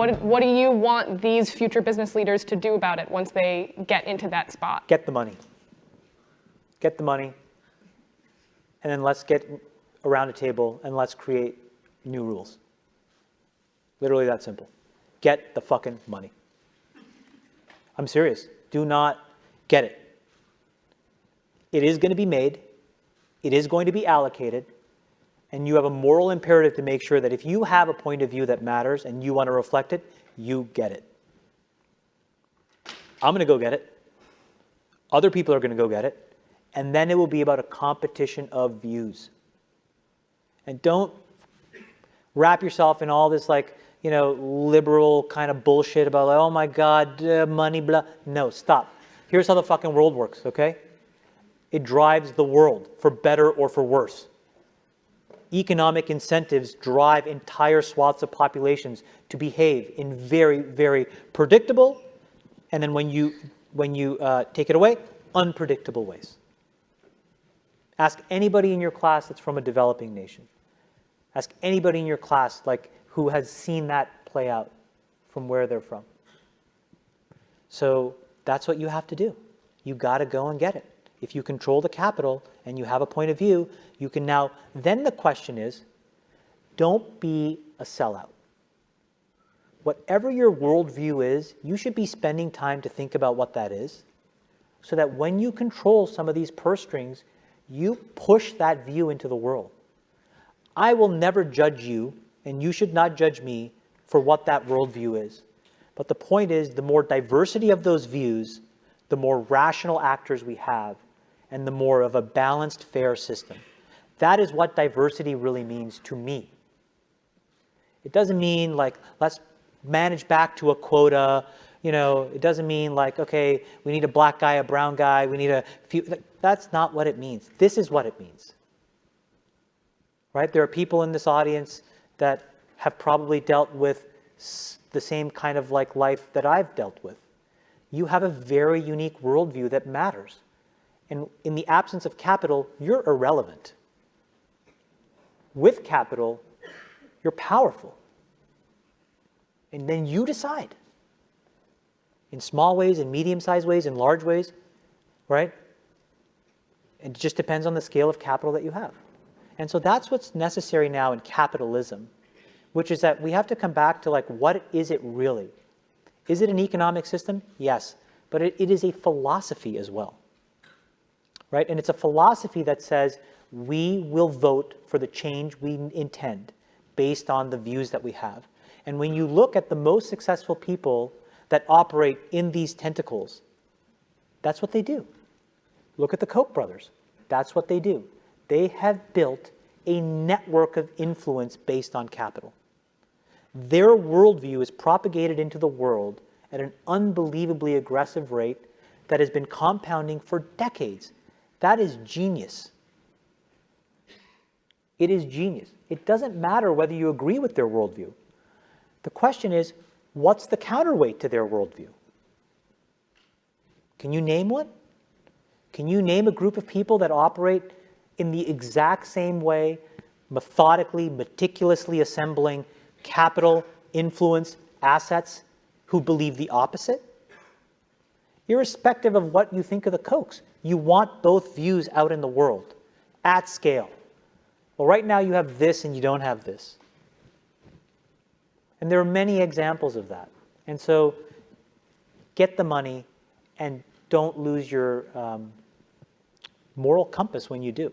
what, what do you want these future business leaders to do about it once they get into that spot? Get the money. Get the money, and then let's get around a table and let's create new rules. Literally that simple. Get the fucking money. I'm serious. Do not get it. It is going to be made. It is going to be allocated. And you have a moral imperative to make sure that if you have a point of view that matters and you want to reflect it, you get it. I'm going to go get it. Other people are going to go get it. And then it will be about a competition of views. And don't wrap yourself in all this like, you know, liberal kind of bullshit about like, oh my God, uh, money, blah. No, stop. Here's how the fucking world works, okay? It drives the world for better or for worse. Economic incentives drive entire swaths of populations to behave in very, very predictable, and then when you, when you uh, take it away, unpredictable ways. Ask anybody in your class that's from a developing nation. Ask anybody in your class like who has seen that play out from where they're from. So that's what you have to do. You got to go and get it. If you control the capital and you have a point of view, you can now, then the question is, don't be a sellout. Whatever your worldview is, you should be spending time to think about what that is so that when you control some of these purse strings, you push that view into the world. I will never judge you, and you should not judge me for what that worldview is. But the point is, the more diversity of those views, the more rational actors we have, and the more of a balanced, fair system. That is what diversity really means to me. It doesn't mean like, let's manage back to a quota. You know, it doesn't mean like, okay, we need a black guy, a brown guy, we need a few. That's not what it means. This is what it means right? There are people in this audience that have probably dealt with the same kind of like life that I've dealt with. You have a very unique worldview that matters. And in the absence of capital, you're irrelevant. With capital, you're powerful. And then you decide. In small ways, in medium-sized ways, in large ways, right? It just depends on the scale of capital that you have. And so that's what's necessary now in capitalism, which is that we have to come back to like, what is it really? Is it an economic system? Yes, but it, it is a philosophy as well, right? And it's a philosophy that says we will vote for the change we intend based on the views that we have. And when you look at the most successful people that operate in these tentacles, that's what they do. Look at the Koch brothers. That's what they do they have built a network of influence based on capital. Their worldview is propagated into the world at an unbelievably aggressive rate that has been compounding for decades. That is genius. It is genius. It doesn't matter whether you agree with their worldview. The question is, what's the counterweight to their worldview? Can you name one? Can you name a group of people that operate in the exact same way, methodically, meticulously assembling capital, influence, assets who believe the opposite? Irrespective of what you think of the Kochs, you want both views out in the world at scale. Well, right now you have this and you don't have this. And there are many examples of that. And so get the money and don't lose your um, moral compass when you do.